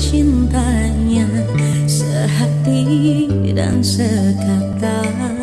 Cintanya Sehati dan sekata.